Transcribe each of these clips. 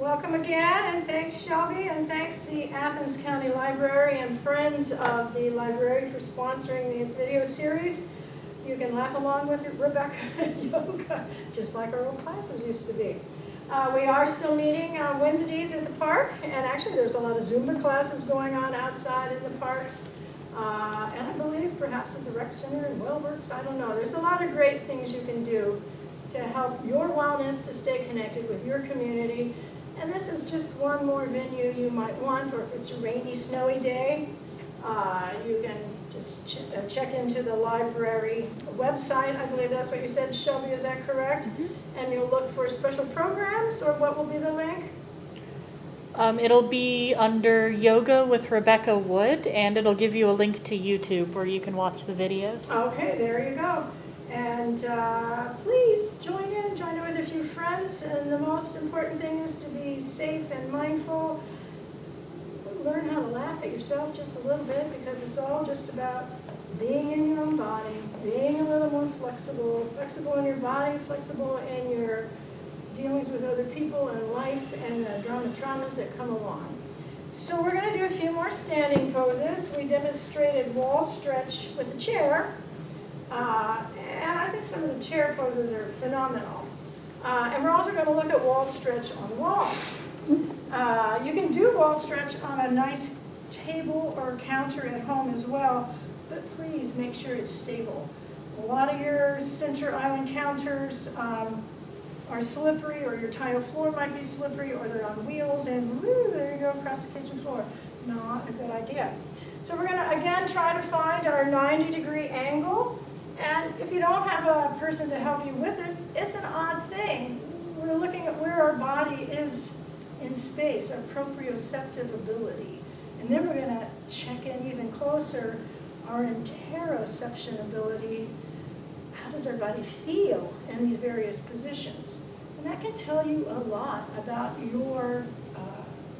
Welcome again, and thanks Shelby, and thanks the Athens County Library and friends of the library for sponsoring this video series. You can laugh along with Rebecca Yoga, just like our old classes used to be. Uh, we are still meeting on Wednesdays at the park, and actually there's a lot of Zumba classes going on outside in the parks. Uh, and I believe perhaps at the rec center and WellWorks, I don't know. There's a lot of great things you can do to help your wellness to stay connected with your community. And this is just one more venue you might want, or if it's a rainy, snowy day, uh, you can just ch uh, check into the library website. I believe that's what you said, Shelby, is that correct? Mm -hmm. And you'll look for special programs, or what will be the link? Um, it'll be under Yoga with Rebecca Wood, and it'll give you a link to YouTube where you can watch the videos. Okay, there you go. And uh, please join in, join in with a few friends. And the most important thing is to be safe and mindful learn how to laugh at yourself just a little bit because it's all just about being in your own body, being a little more flexible, flexible in your body, flexible in your dealings with other people and life and the drama traumas that come along. So we're going to do a few more standing poses. We demonstrated wall stretch with the chair, uh, and I think some of the chair poses are phenomenal. Uh, and we're also going to look at wall stretch on wall. Uh, you can do wall stretch on a nice table or counter at home as well, but please make sure it's stable. A lot of your center island counters um, are slippery or your tile floor might be slippery or they're on wheels and woo, there you go across the kitchen floor. Not a good idea. So we're going to again try to find our 90 degree angle and if you don't have a person to help you with it, it's an odd thing. We're looking at where our body is in space, our proprioceptive ability. And then we're going to check in even closer our interoception ability. How does our body feel in these various positions? And that can tell you a lot about your uh,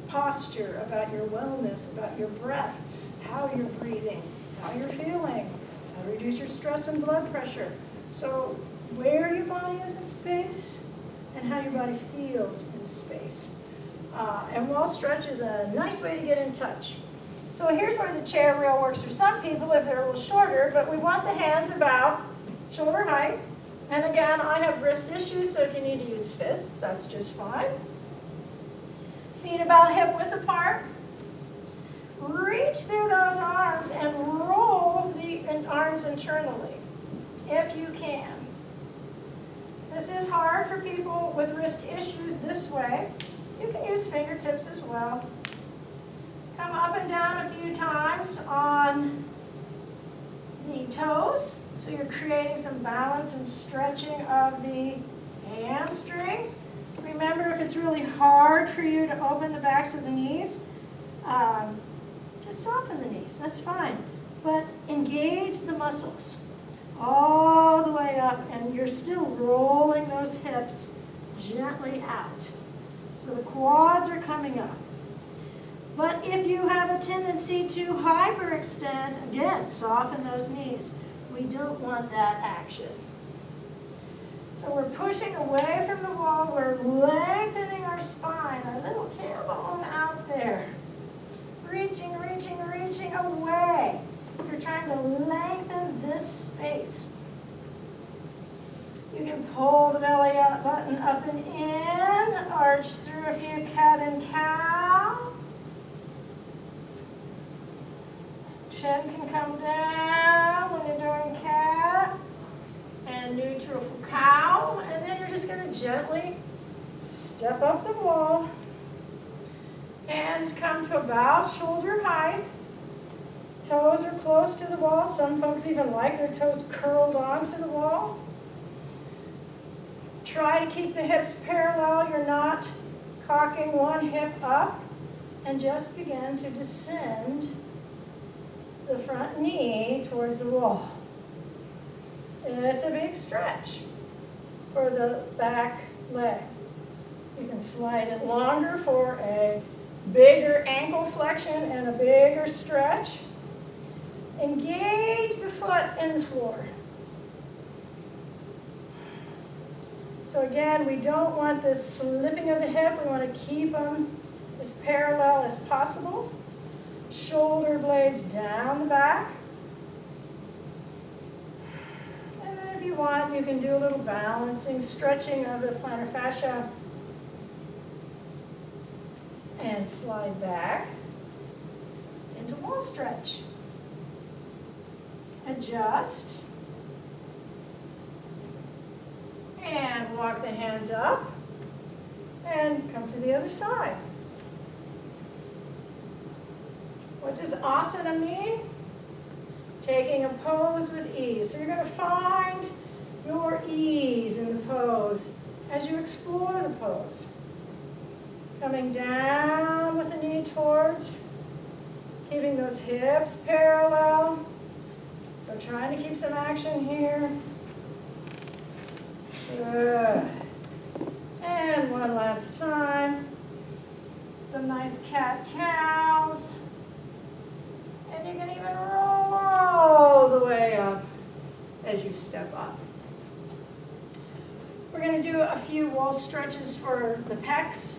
posture, about your wellness, about your breath, how you're breathing, how you're feeling, reduce your stress and blood pressure. So where your body is in space and how your body feels in space. Uh, and wall stretch is a nice way to get in touch. So here's where the chair rail works for some people if they're a little shorter, but we want the hands about shoulder height. And again, I have wrist issues, so if you need to use fists, that's just fine. Feet about hip width apart. Reach through those arms and arms internally, if you can. This is hard for people with wrist issues this way. You can use fingertips as well. Come up and down a few times on the toes. So you're creating some balance and stretching of the hamstrings. Remember, if it's really hard for you to open the backs of the knees, um, just soften the knees. That's fine. But engage the muscles all the way up, and you're still rolling those hips gently out. So the quads are coming up. But if you have a tendency to hyperextend, again, soften those knees. We don't want that action. So we're pushing away from the wall. We're lengthening our spine, our little tailbone out there. Reaching, reaching, reaching away. You're trying to lengthen this space. You can pull the belly up, button up and in, arch through a few cat and cow. Chin can come down when you're doing cat and neutral for cow. And then you're just going to gently step up the wall. Hands come to about shoulder height. Toes are close to the wall. Some folks even like their toes curled onto the wall. Try to keep the hips parallel. You're not cocking one hip up. And just begin to descend the front knee towards the wall. It's a big stretch for the back leg. You can slide it longer for a bigger ankle flexion and a bigger stretch. Engage the foot in the floor. So again, we don't want this slipping of the hip. We want to keep them as parallel as possible. Shoulder blades down the back. And then if you want, you can do a little balancing, stretching of the plantar fascia. And slide back into wall stretch. Adjust. And walk the hands up. And come to the other side. What does asana mean? Taking a pose with ease. So you're going to find your ease in the pose as you explore the pose. Coming down with the knee towards, keeping those hips parallel. So trying to keep some action here. Good. And one last time. Some nice cat cows. And you can even roll all the way up as you step up. We're going to do a few wall stretches for the pecs,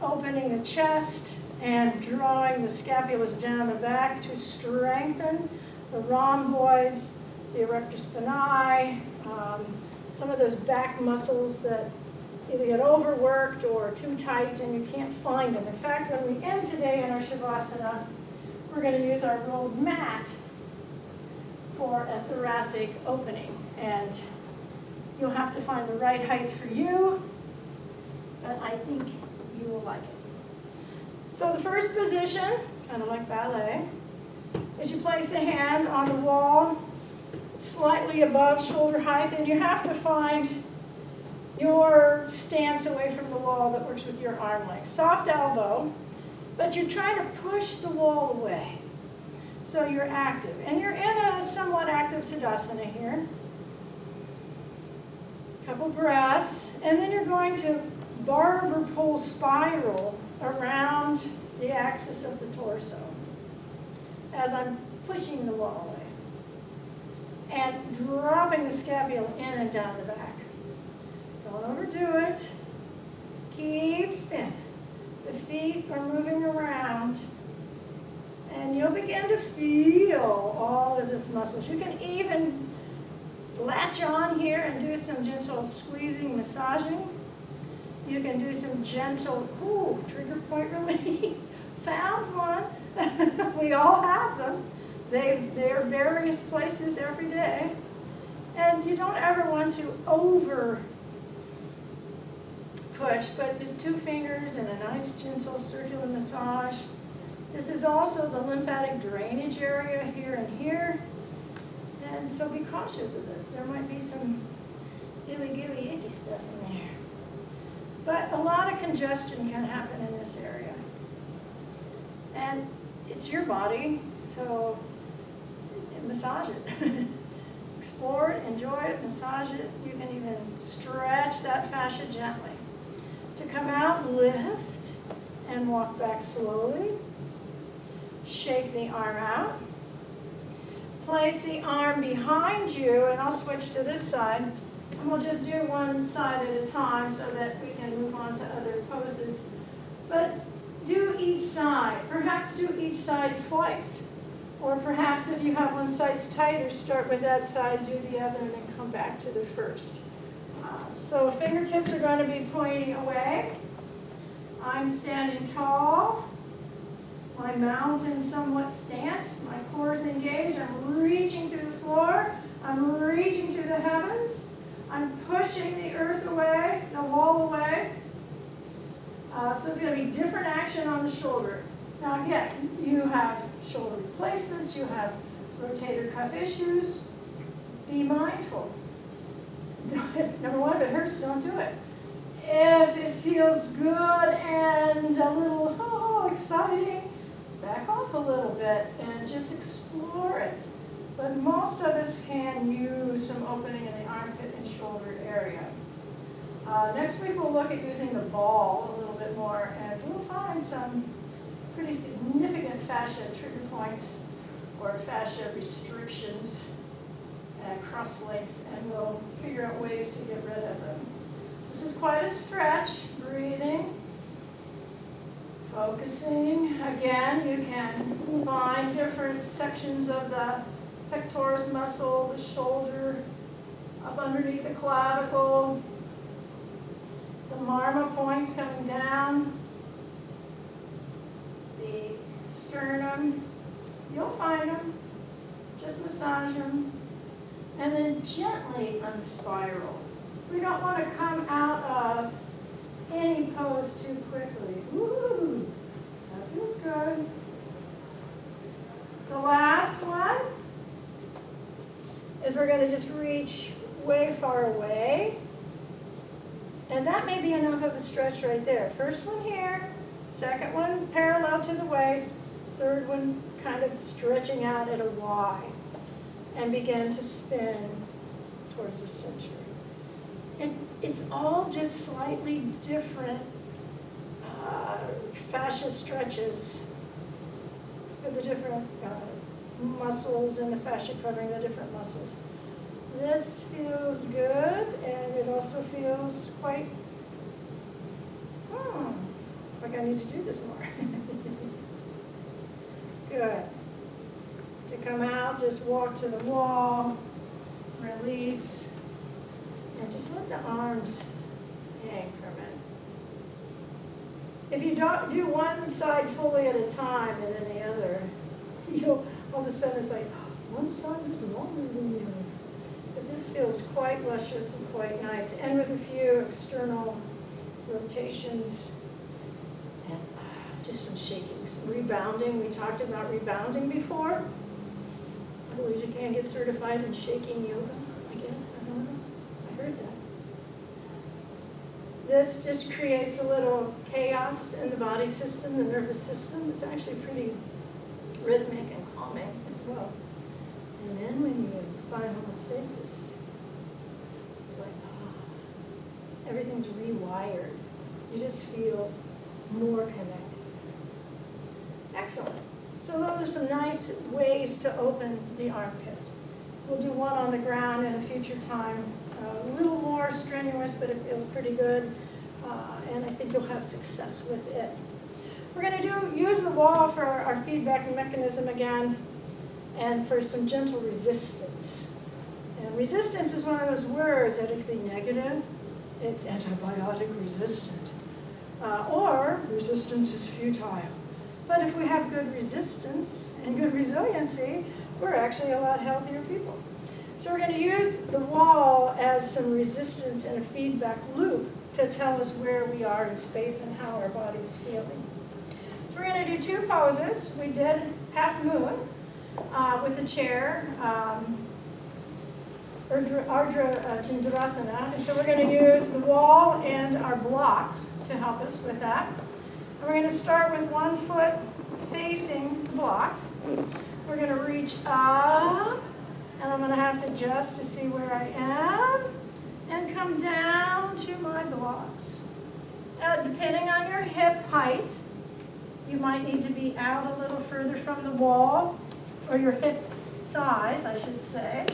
opening the chest and drawing the scapulas down the back to strengthen the rhomboids, the erector spinae, um, some of those back muscles that either get overworked or too tight and you can't find them. In fact, when we end today in our Shavasana, we're going to use our rolled mat for a thoracic opening. And you'll have to find the right height for you, but I think you will like it. So the first position, kind of like ballet, is you place a hand on the wall slightly above shoulder height, and you have to find your stance away from the wall that works with your arm length. Soft elbow, but you're trying to push the wall away. So you're active. And you're in a somewhat active Tadasana here. Couple breaths. And then you're going to barber pole spiral around the axis of the torso as I'm pushing the wall away. And dropping the scapula in and down the back. Don't overdo it. Keep spinning. The feet are moving around. And you'll begin to feel all of this muscles. You can even latch on here and do some gentle squeezing, massaging. You can do some gentle, ooh, trigger point relief. Found one. we all have them. They, they're various places every day. And you don't ever want to over push, but just two fingers and a nice gentle circular massage. This is also the lymphatic drainage area here and here. And so be cautious of this. There might be some gooey, gooey, icky stuff in there. But a lot of congestion can happen in this area. And it's your body, so massage it. Explore it, enjoy it, massage it. You can even stretch that fascia gently. To come out, lift, and walk back slowly. Shake the arm out. Place the arm behind you, and I'll switch to this side. And we'll just do one side at a time so that we can move on to other poses. But do each side. Perhaps do each side twice. Or perhaps if you have one side's tighter, start with that side, do the other, and then come back to the first. Uh, so fingertips are going to be pointing away. I'm standing tall. My mountain somewhat stance. My core is engaged. I'm reaching to the floor. I'm reaching to the heavens. I'm pushing the earth away, the wall away. Uh, so it's going to be different action on the shoulder. Now again, you have shoulder replacements, you have rotator cuff issues. Be mindful. Number one, if it hurts, don't do it. If it feels good and a little oh, exciting, back off a little bit and just explore it. But most of us can use some opening in the armpit and shoulder area. Uh, next week we'll look at using the ball a little bit more and we'll find some pretty significant fascia trigger points or fascia restrictions and cross links and we'll figure out ways to get rid of them. This is quite a stretch, breathing. Focusing, again, you can find different sections of the pectoris muscle, the shoulder, up underneath the clavicle, the marma points coming down, the sternum. You'll find them. Just massage them. And then gently unspiral. We don't want to come out of any pose too quickly. Ooh, That feels good. The last one is we're going to just reach way far away. And that may be enough of a stretch right there. First one here, second one parallel to the waist, third one kind of stretching out at a Y. And begin to spin towards the center. And it's all just slightly different uh, fascia stretches for the different uh, muscles and the fascia covering the different muscles. This feels good, and it also feels quite, hmm, like I need to do this more. Good. To come out, just walk to the wall, release, and just let the arms hang for a minute. If you don't do one side fully at a time and then the other, you'll, all of a sudden it's like, one side is longer than the other. This feels quite luscious and quite nice, and with a few external rotations and ah, just some shakings. Rebounding, we talked about rebounding before. I believe you can get certified in shaking yoga, I guess, I don't know. I heard that. This just creates a little chaos in the body system, the nervous system. It's actually pretty rhythmic and calming as well. And then when you find homeostasis, it's like, ah, everything's rewired. You just feel more connected. Excellent. So those are some nice ways to open the armpits. We'll do one on the ground in a future time. A little more strenuous, but it feels pretty good. Uh, And I think you'll have success with it. We're going to do, use the wall for our feedback mechanism again and for some gentle resistance. And resistance is one of those words that it could be negative. It's antibiotic resistant. Uh, or resistance is futile. But if we have good resistance and good resiliency, we're actually a lot healthier people. So we're going to use the wall as some resistance and a feedback loop to tell us where we are in space and how our body's feeling. So we're going to do two poses. We did half moon uh, with the chair, um, Ardha, uh. And so we're going to use the wall and our blocks to help us with that. And we're going to start with one foot facing the blocks. We're going to reach up, and I'm going to have to adjust to see where I am, and come down to my blocks. Now, depending on your hip height, you might need to be out a little further from the wall, or your hip size, I should say.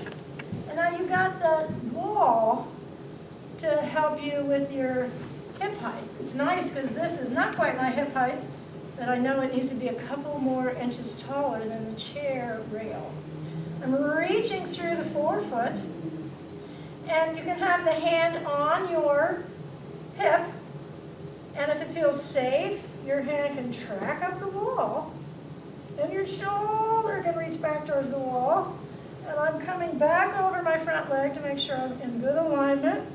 And now you've got the wall to help you with your hip height. It's nice because this is not quite my hip height, but I know it needs to be a couple more inches taller than the chair rail. I'm reaching through the forefoot, and you can have the hand on your hip, and if it feels safe, your hand can track up the wall, and your shoulder can reach back towards the wall, and I'm coming back over my front leg to make sure I'm in good alignment.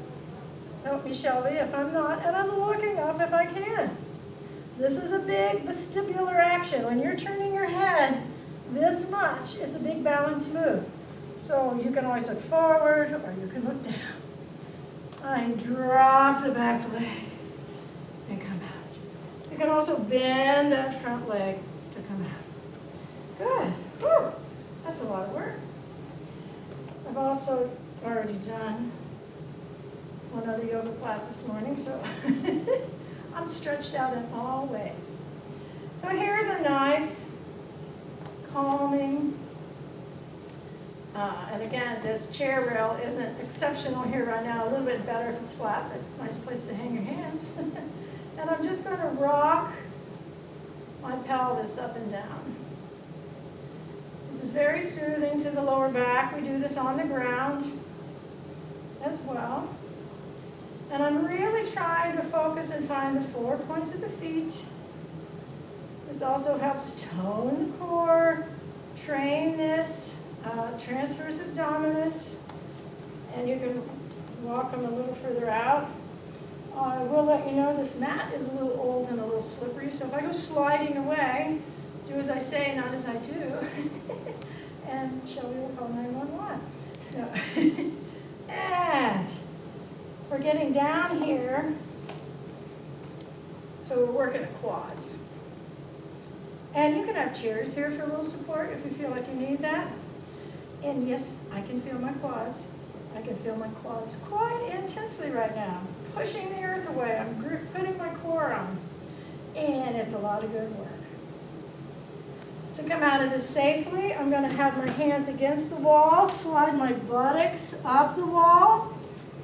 Help me, Shelby, if I'm not, and I'm looking up if I can. This is a big vestibular action. When you're turning your head this much, it's a big balance move. So you can always look forward or you can look down. I drop the back leg and come out. You can also bend that front leg to come out. Good. Whew. That's a lot of work. I've also already done one other yoga class this morning, so I'm stretched out in all ways. So here's a nice, calming Uh, and again, this chair rail isn't exceptional here right now, a little bit better if it's flat, but nice place to hang your hands. and I'm just gonna rock my pelvis up and down. This is very soothing to the lower back. We do this on the ground as well. And I'm really trying to focus and find the four points of the feet. This also helps tone the core, train this, uh, transverse abdominis, and you can walk them a little further out. I will let you know this mat is a little old and a little slippery, so if I go sliding away, do as I say, not as I do. and Shelby will call 911. No. and we're getting down here, so we're working the quads. And you can have chairs here for a little support if you feel like you need that. And yes, I can feel my quads. I can feel my quads quite intensely right now. Pushing the earth away, I'm putting my core on. And it's a lot of good work. To come out of this safely, I'm gonna have my hands against the wall, slide my buttocks up the wall,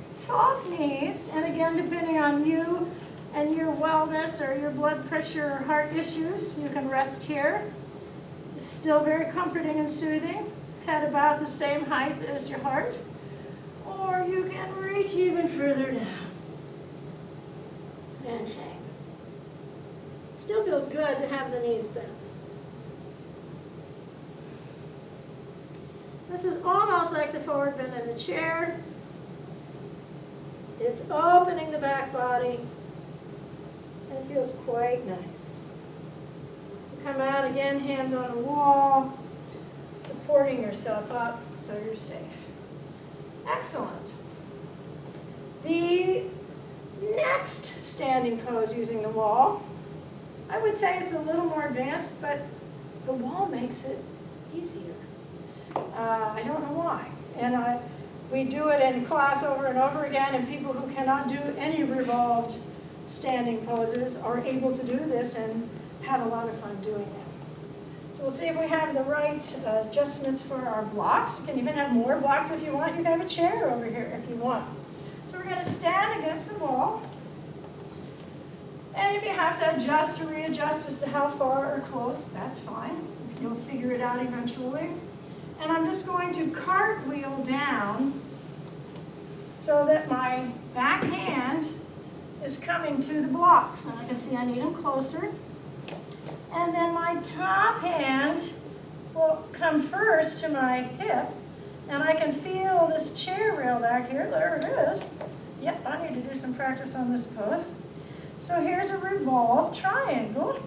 soft knees, and again, depending on you and your wellness or your blood pressure or heart issues, you can rest here. It's still very comforting and soothing, head about the same height as your heart, or you can reach even further down and hang. Still feels good to have the knees bent. This is almost like the forward bend in the chair. It's opening the back body, and it feels quite nice. Come out again, hands on the wall, supporting yourself up so you're safe. Excellent. The next standing pose using the wall, I would say it's a little more advanced, but the wall makes it easier. Uh, I don't know why. And I, we do it in class over and over again, and people who cannot do any revolved standing poses are able to do this and have a lot of fun doing it. So we'll see if we have the right uh, adjustments for our blocks. You can even have more blocks if you want. You can have a chair over here if you want. So we're going to stand against the wall. And if you have to adjust or readjust as to how far or close, that's fine. You'll figure it out eventually. And I'm just going to cartwheel down so that my back hand is coming to the blocks. And I can see I need them closer. And then my top hand will come first to my hip. And I can feel this chair rail back here. There it is. Yep, I need to do some practice on this pose. So here's a revolved triangle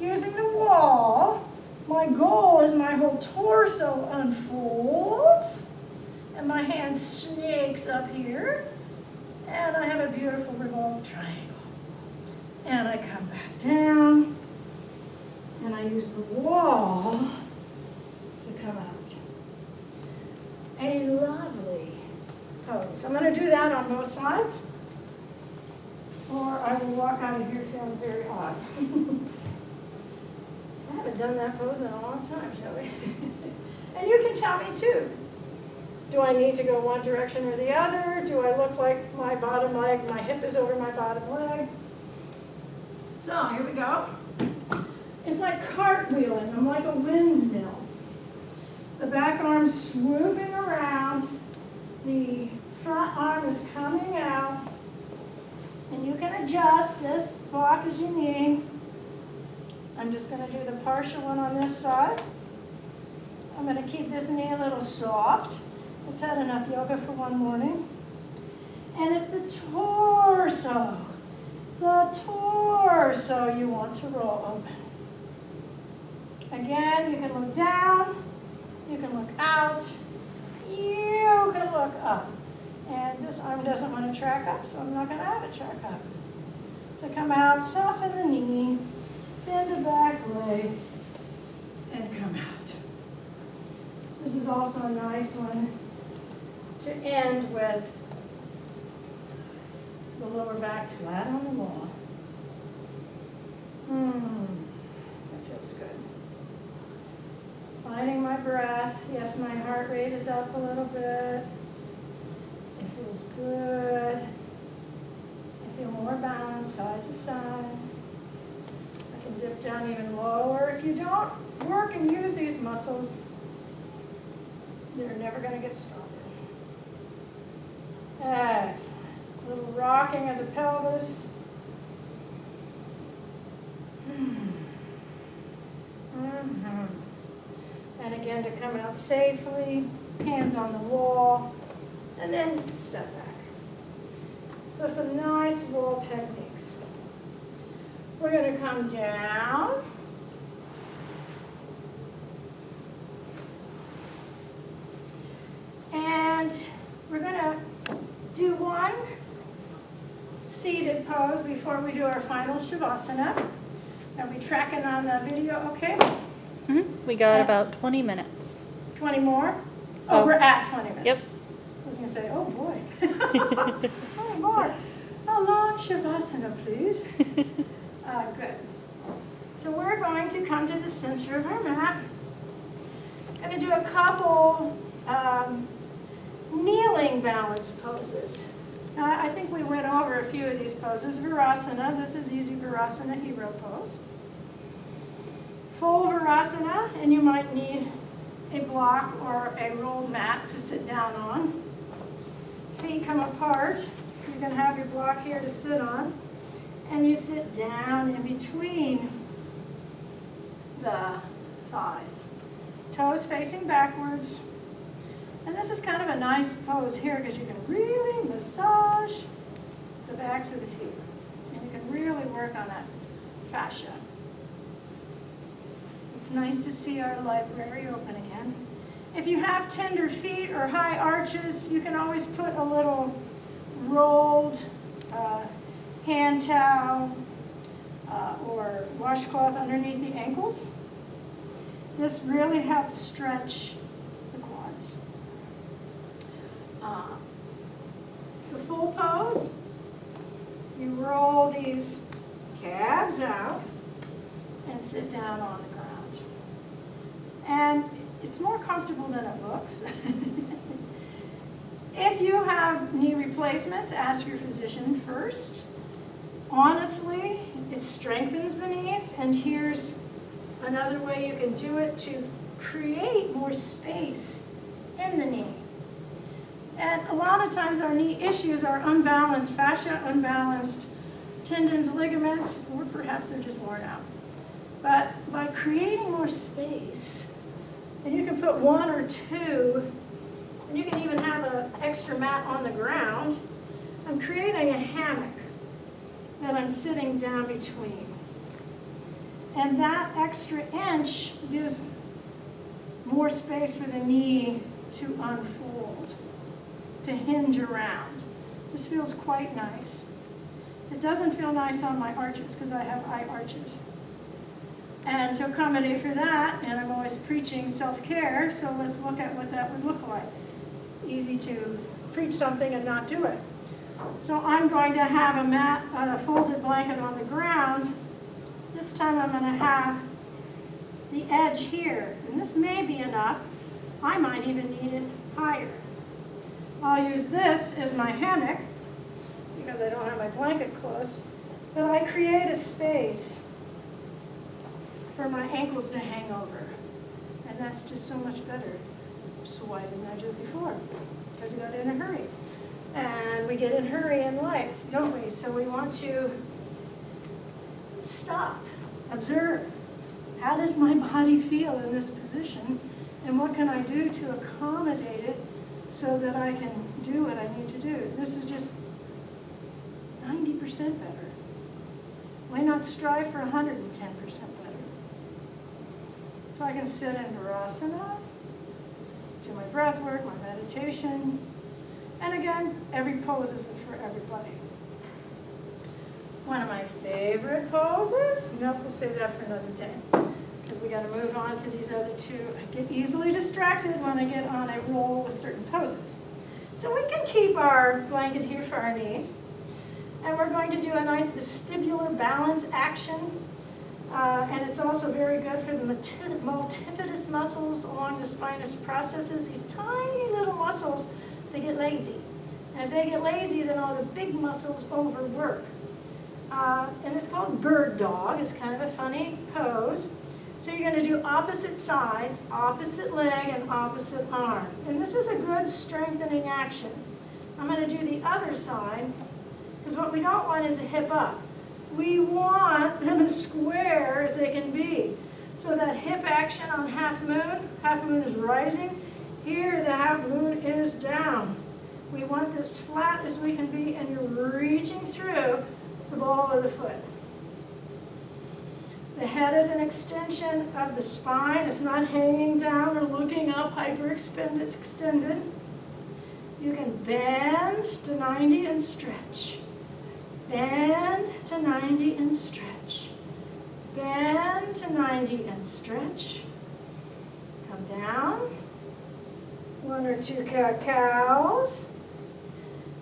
using the wall my goal is my whole torso unfolds and my hand snakes up here and I have a beautiful revolved triangle. And I come back down and I use the wall to come out. A lovely pose. I'm going to do that on both sides or I will walk out of here feeling very odd. Haven't done that pose in a long time, shall we? and you can tell me too. Do I need to go one direction or the other? Do I look like my bottom leg, my hip is over my bottom leg? So here we go. It's like cartwheeling. I'm like a windmill. The back arm's swooping around. The front arm is coming out. And you can adjust this block as you need. I'm just going to do the partial one on this side. I'm going to keep this knee a little soft. It's had enough yoga for one morning. And it's the torso. The torso you want to roll open. Again, you can look down. You can look out. You can look up. And this arm doesn't want to track up, so I'm not going to have it track up. To come out, soften the knee bend the back leg, and come out. This is also a nice one to end with the lower back flat on the wall. Hmm, that feels good. Finding my breath. Yes, my heart rate is up a little bit. It feels good. I feel more balanced side to side. Can dip down even lower. If you don't work and use these muscles, they're never going to get stronger. Excellent. A little rocking of the pelvis. Mhm. And again, to come out safely, hands on the wall, and then step back. So some nice wall techniques. We're going to come down. And we're going to do one seated pose before we do our final Shavasana. Are we tracking on the video okay? Mhm. We got about 20 minutes. 20 more? Oh, Oh. we're at 20 minutes. Yep. I was going to say, oh boy. 20 more. A long Shavasana, please. Uh, good. So we're going to come to the center of our mat. Going to do a couple um, kneeling balance poses. Now, I think we went over a few of these poses. Virasana, this is easy Virasana, hero pose. Full Virasana, and you might need a block or a rolled mat to sit down on. Feet come apart. You're going to have your block here to sit on. And you sit down in between the thighs. Toes facing backwards. And this is kind of a nice pose here because you can really massage the backs of the feet. And you can really work on that fascia. It's nice to see our library open again. If you have tender feet or high arches, you can always put a little rolled uh, hand towel uh, or washcloth underneath the ankles. This really helps stretch the quads. Uh, the full pose, you roll these calves out and sit down on the ground. And it's more comfortable than it looks. if you have knee replacements, ask your physician first. Honestly, it strengthens the knees, and here's another way you can do it to create more space in the knee. And a lot of times our knee issues are unbalanced fascia, unbalanced tendons, ligaments, or perhaps they're just worn out. But by creating more space, and you can put one or two, and you can even have an extra mat on the ground, I'm creating a hammock that I'm sitting down between. And that extra inch gives more space for the knee to unfold, to hinge around. This feels quite nice. It doesn't feel nice on my arches because I have eye arches. And to accommodate for that, and I'm always preaching self-care, so let's look at what that would look like. Easy to preach something and not do it. So I'm going to have a mat, a folded blanket on the ground. This time I'm going to have the edge here, and this may be enough. I might even need it higher. I'll use this as my hammock because I don't have my blanket close, but I create a space for my ankles to hang over. And that's just so much better. So why didn't I do it before? Because I got in a hurry. And we get in hurry in life, don't we? So we want to stop, observe. How does my body feel in this position? And what can I do to accommodate it so that I can do what I need to do? This is just 90% better. Why not strive for 110% better? So I can sit in Virasana, do my breath work, my meditation, and again, every pose isn't for everybody. One of my favorite poses, nope, we'll save that for another day, because we gotta move on to these other two. I get easily distracted when I get on a roll with certain poses. So we can keep our blanket here for our knees, and we're going to do a nice vestibular balance action. Uh, and it's also very good for the multifidus muscles along the spinous processes, these tiny little muscles, they get lazy. And if they get lazy, then all the big muscles overwork. Uh, and it's called bird dog. It's kind of a funny pose. So you're going to do opposite sides, opposite leg and opposite arm. And this is a good strengthening action. I'm going to do the other side because what we don't want is a hip up. We want them as square as they can be. So that hip action on half moon, half moon is rising. Here the half moon is down. We want this flat as we can be and you're reaching through the ball of the foot. The head is an extension of the spine. It's not hanging down or looking up, hyperextended. Extended. You can bend to 90 and stretch. Bend to 90 and stretch. Bend to 90 and stretch. Come down. One or two cows.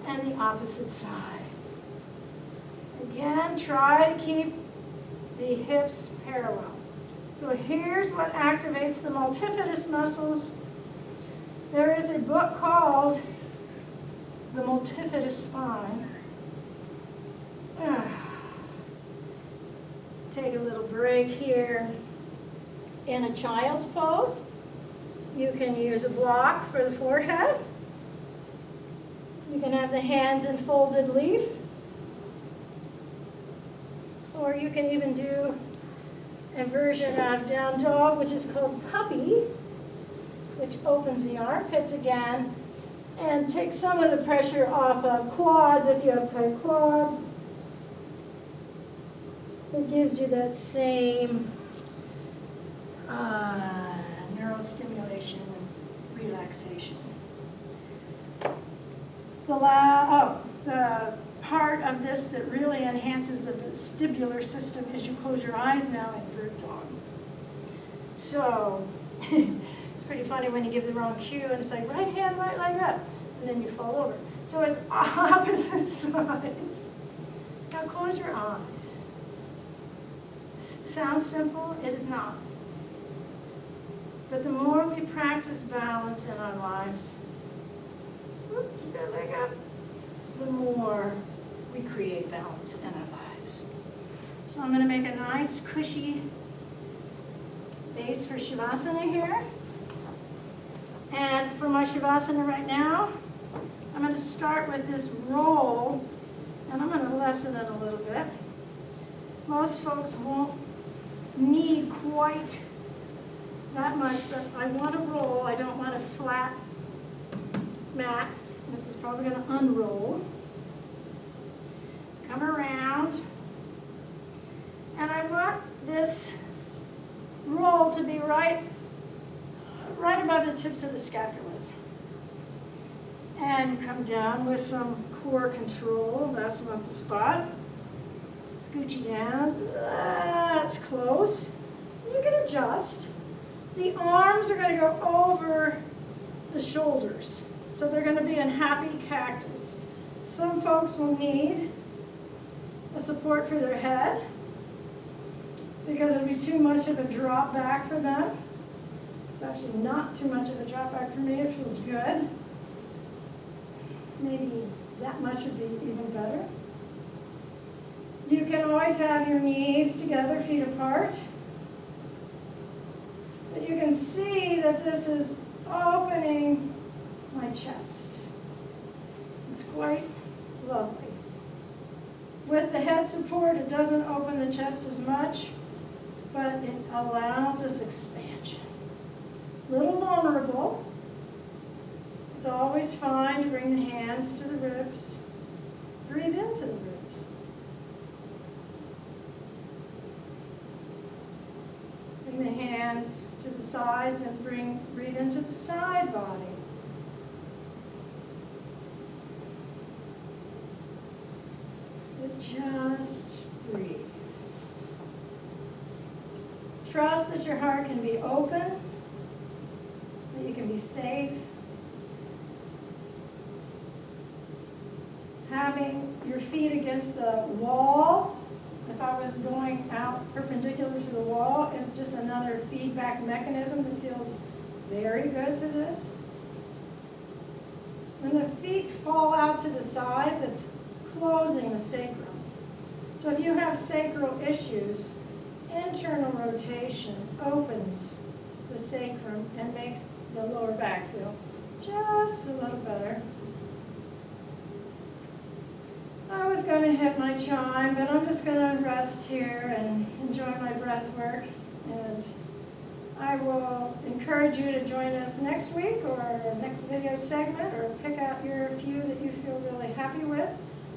And the opposite side. Again, try to keep the hips parallel. So here's what activates the multifidus muscles. There is a book called The Multifidus Spine. Ah. Take a little break here. In a child's pose, you can use a block for the forehead. You can have the hands in folded leaf. Or you can even do a version of down dog, which is called puppy, which opens the armpits again and takes some of the pressure off of quads if you have tight quads. It gives you that same uh, neurostimulation and relaxation. The la oh, the part of this that really enhances the vestibular system is you close your eyes now in bird dog. So it's pretty funny when you give the wrong cue and it's like right hand, right leg up, and then you fall over. So it's opposite sides. Now close your eyes. S sounds simple, it is not. But the more we practice balance in our lives, keep that leg up, the more we create balance in our lives. So I'm going to make a nice cushy base for Shavasana here. And for my Shavasana right now, I'm going to start with this roll, and I'm going to lessen it a little bit. Most folks won't need quite that much, but I want to roll. I don't want a flat mat. This is probably going to unroll. Come around. And I want this roll to be right, right above the tips of the scapulas. And come down with some core control. That's not the spot. Scoochie down. That's close. You can adjust. The arms are going to go over the shoulders. So they're going to be in happy cactus. Some folks will need a support for their head because it'll be too much of a drop back for them. It's actually not too much of a drop back for me. It feels good. Maybe that much would be even better. You can always have your knees together, feet apart. But you can see that this is opening my chest. It's quite lovely. With the head support, it doesn't open the chest as much, but it allows this expansion. Little vulnerable. It's always fine to bring the hands to the ribs. Breathe into the ribs. Bring the hands to the sides and bring breathe into the side body. Just breathe. Trust that your heart can be open, that you can be safe. Having your feet against the wall, if I was going out perpendicular to the wall, it's just another feedback mechanism that feels very good to this. When the feet fall out to the sides, it's closing the sacrum. So if you have sacral issues, internal rotation opens the sacrum and makes the lower back feel just a little better. I was going to hit my chime, but I'm just going to rest here and enjoy my breath work. And I will encourage you to join us next week or next video segment or pick out your few that you feel really happy with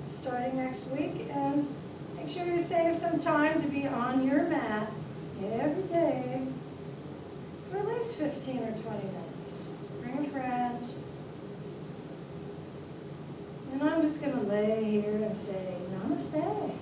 starting next week. And make sure you save some time to be on your mat every day for at least 15 or 20 minutes. Bring a friend. And I'm just going to lay here and say namaste.